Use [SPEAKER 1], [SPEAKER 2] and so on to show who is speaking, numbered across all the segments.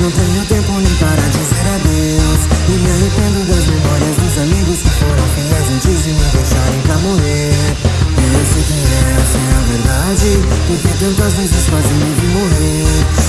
[SPEAKER 1] Não tenho tempo nem para dizer adeus. E me arrependo das memórias dos amigos Que foram fiéis antes de me deixarem pra morrer. E eu sei que essa é a verdade Porque tantas vezes quase me vi morrer.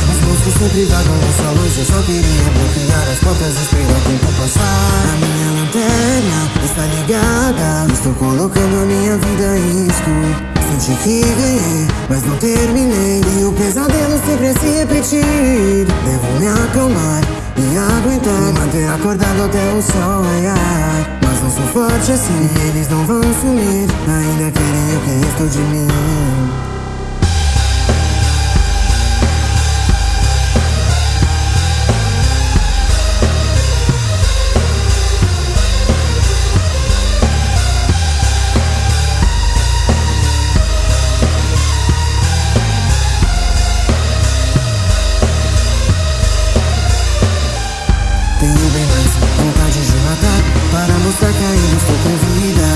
[SPEAKER 1] Os monstros sempre vagam sua luz Eu só queria bloquear as portas e esperar o tempo passar. A minha lanterna está ligada Estou colocando a minha vida em risco Senti que ganhei, mas não terminei. E o pesadelo sempre a se repetir. Devo me acalmar e aguentar. Me manter acordado até o sol raiar. Mas não sou forte assim eles não vão sumir. Ainda querem o que restou de mim Tenho bem mais vontade de matar Para mostrar que ainda estou com vida.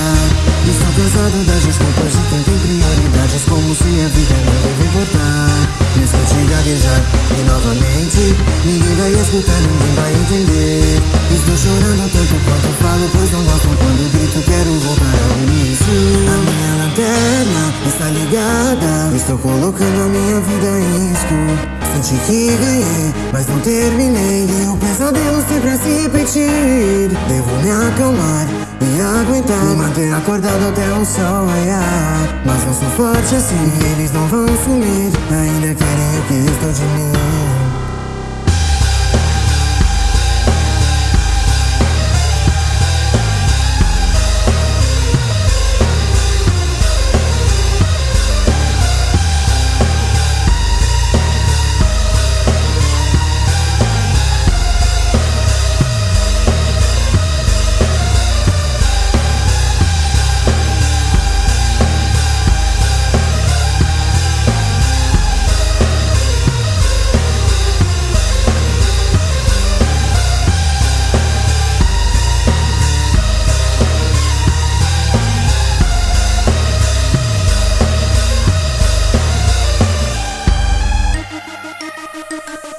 [SPEAKER 1] Estou cansado das desculpas de quem tem prioridades Como se a vida não deve importar. Me escute gaguejar e novamente Ninguém vai escutar, ninguém vai entender. Estou chorando tanto quanto falo Pois não gosto quando grito, quero voltar ao início. A minha lanterna está ligada Estou colocando a minha vida em risco Senti que ganhei, mas não terminei. E o pesadelo sempre a se repetir. Devo me acalmar e aguentar. Me manter acordado até o sol raiar. Mas não sou forte assim, eles não vão sumir. Ainda querem o que restou de mim Thank you.